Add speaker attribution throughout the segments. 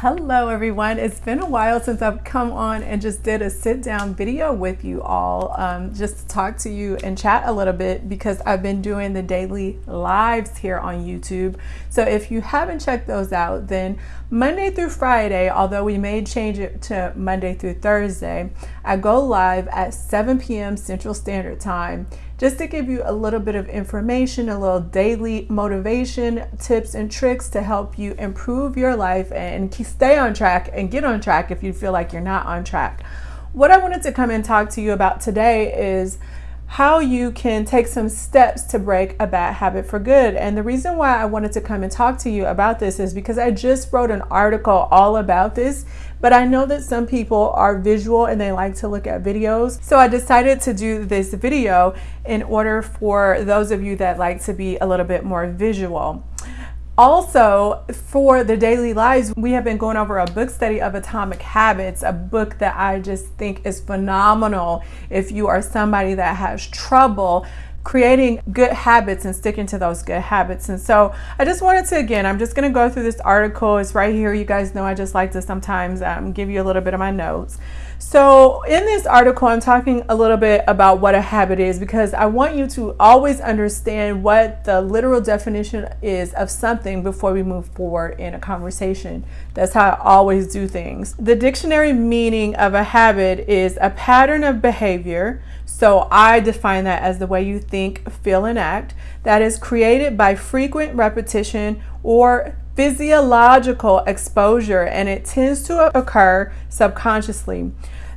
Speaker 1: Hello everyone. It's been a while since I've come on and just did a sit down video with you all um, just to talk to you and chat a little bit because I've been doing the daily lives here on YouTube. So if you haven't checked those out, then Monday through Friday, although we may change it to Monday through Thursday, I go live at 7 p.m. Central Standard Time just to give you a little bit of information, a little daily motivation, tips, and tricks to help you improve your life and stay on track and get on track if you feel like you're not on track. What I wanted to come and talk to you about today is how you can take some steps to break a bad habit for good. And the reason why I wanted to come and talk to you about this is because I just wrote an article all about this, but I know that some people are visual and they like to look at videos. So I decided to do this video in order for those of you that like to be a little bit more visual. Also, for the daily lives, we have been going over a book study of Atomic Habits, a book that I just think is phenomenal if you are somebody that has trouble creating good habits and sticking to those good habits. And so I just wanted to, again, I'm just going to go through this article. It's right here. You guys know I just like to sometimes um, give you a little bit of my notes. So in this article, I'm talking a little bit about what a habit is because I want you to always understand what the literal definition is of something before we move forward in a conversation. That's how I always do things. The dictionary meaning of a habit is a pattern of behavior. So I define that as the way you think, feel, and act that is created by frequent repetition or physiological exposure and it tends to occur subconsciously.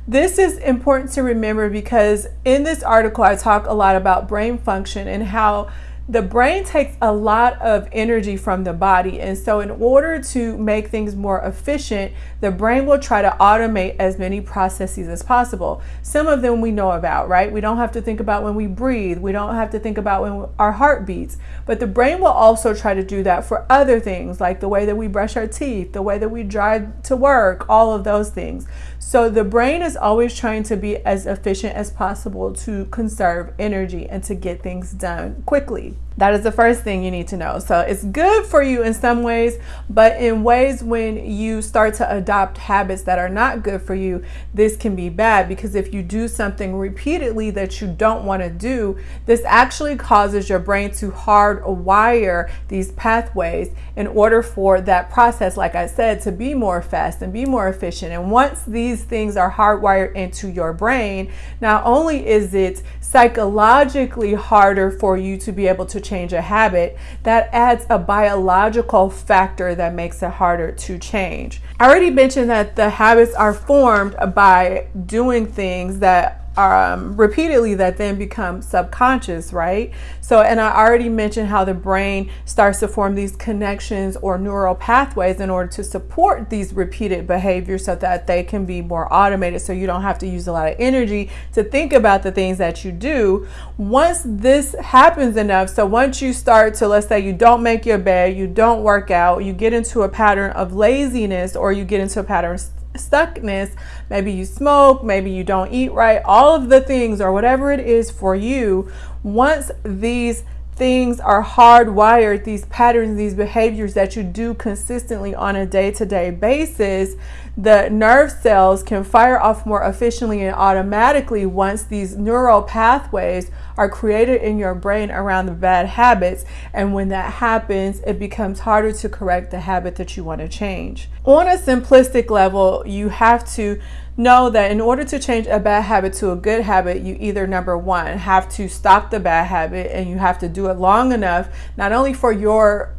Speaker 1: This is important to remember because in this article I talk a lot about brain function and how the brain takes a lot of energy from the body. And so, in order to make things more efficient, the brain will try to automate as many processes as possible. Some of them we know about, right? We don't have to think about when we breathe, we don't have to think about when our heart beats. But the brain will also try to do that for other things, like the way that we brush our teeth, the way that we drive to work, all of those things. So, the brain is always trying to be as efficient as possible to conserve energy and to get things done quickly. That is the first thing you need to know. So it's good for you in some ways, but in ways when you start to adopt habits that are not good for you, this can be bad because if you do something repeatedly that you don't want to do, this actually causes your brain to hardwire these pathways in order for that process, like I said, to be more fast and be more efficient. And once these things are hardwired into your brain, not only is it psychologically harder for you to be able to change a habit, that adds a biological factor that makes it harder to change. I already mentioned that the habits are formed by doing things that um, repeatedly that then become subconscious, right? So, and I already mentioned how the brain starts to form these connections or neural pathways in order to support these repeated behaviors so that they can be more automated so you don't have to use a lot of energy to think about the things that you do. Once this happens enough, so once you start to, let's say you don't make your bed, you don't work out, you get into a pattern of laziness or you get into a pattern stuckness, maybe you smoke, maybe you don't eat right, all of the things or whatever it is for you, once these things are hardwired, these patterns, these behaviors that you do consistently on a day to day basis, the nerve cells can fire off more efficiently and automatically once these neural pathways are created in your brain around the bad habits. And when that happens, it becomes harder to correct the habit that you want to change. On a simplistic level, you have to know that in order to change a bad habit to a good habit, you either number one have to stop the bad habit and you have to do it long enough, not only for your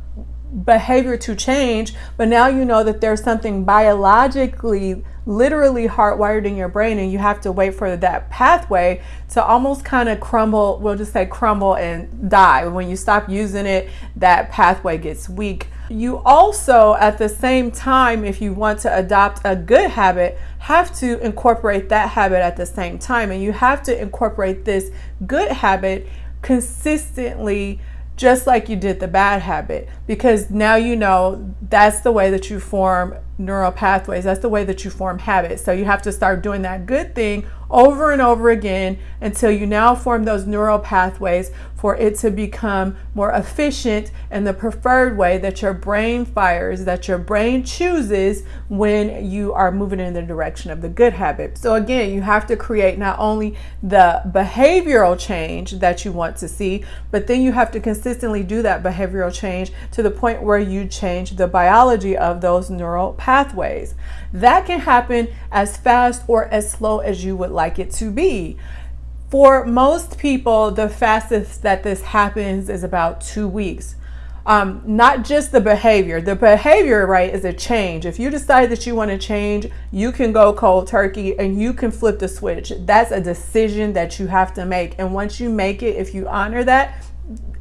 Speaker 1: behavior to change, but now you know that there's something biologically, literally hardwired in your brain, and you have to wait for that pathway to almost kind of crumble, we'll just say crumble and die. When you stop using it, that pathway gets weak. You also, at the same time, if you want to adopt a good habit, have to incorporate that habit at the same time. And you have to incorporate this good habit consistently just like you did the bad habit because now you know that's the way that you form neural pathways. That's the way that you form habits. So you have to start doing that good thing over and over again until you now form those neural pathways for it to become more efficient and the preferred way that your brain fires, that your brain chooses when you are moving in the direction of the good habit. So again, you have to create not only the behavioral change that you want to see, but then you have to consistently do that behavioral change to the point where you change the biology of those neural pathways. That can happen as fast or as slow as you would like it to be. For most people, the fastest that this happens is about two weeks. Um, not just the behavior. The behavior, right, is a change. If you decide that you want to change, you can go cold turkey and you can flip the switch. That's a decision that you have to make. And once you make it, if you honor that,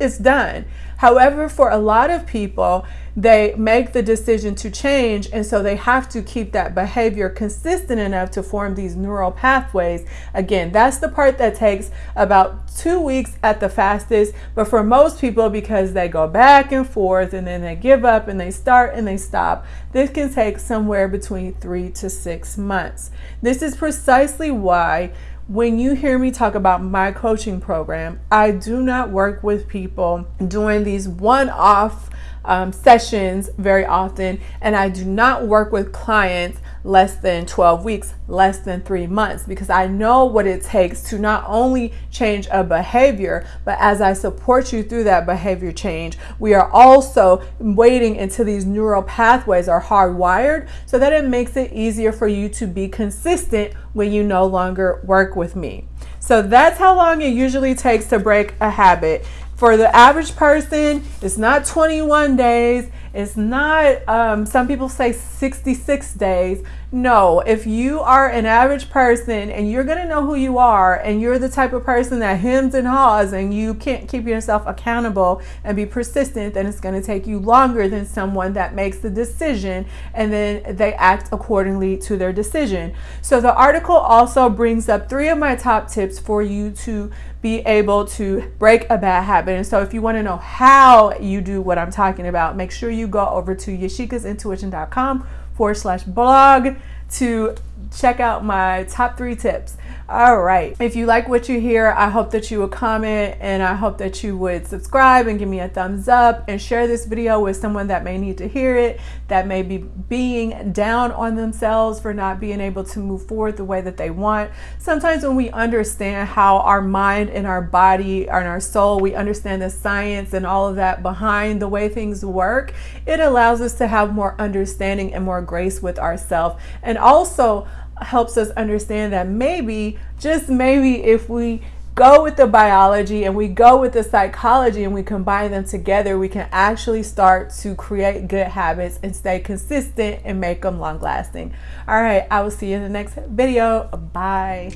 Speaker 1: it's done. However, for a lot of people, they make the decision to change, and so they have to keep that behavior consistent enough to form these neural pathways. Again, that's the part that takes about two weeks at the fastest, but for most people, because they go back and forth and then they give up and they start and they stop, this can take somewhere between three to six months. This is precisely why when you hear me talk about my coaching program, I do not work with people doing these one off um, sessions very often, and I do not work with clients less than 12 weeks, less than three months, because I know what it takes to not only change a behavior, but as I support you through that behavior change, we are also waiting until these neural pathways are hardwired so that it makes it easier for you to be consistent when you no longer work with me. So that's how long it usually takes to break a habit. For the average person, it's not 21 days. It's not, um, some people say 66 days. No, if you are an average person and you're going to know who you are and you're the type of person that hems and haws and you can't keep yourself accountable and be persistent, then it's going to take you longer than someone that makes the decision and then they act accordingly to their decision. So the article also brings up three of my top tips for you to be able to break a bad habit. And so if you want to know how you do what I'm talking about, make sure you go over to yashikasintuition.com forward slash blog to check out my top three tips. All right. If you like what you hear, I hope that you would comment and I hope that you would subscribe and give me a thumbs up and share this video with someone that may need to hear it, that may be being down on themselves for not being able to move forward the way that they want. Sometimes when we understand how our mind and our body and our soul, we understand the science and all of that behind the way things work, it allows us to have more understanding and more grace with ourselves. And also, helps us understand that maybe, just maybe, if we go with the biology and we go with the psychology and we combine them together, we can actually start to create good habits and stay consistent and make them long lasting. All right, I will see you in the next video. Bye.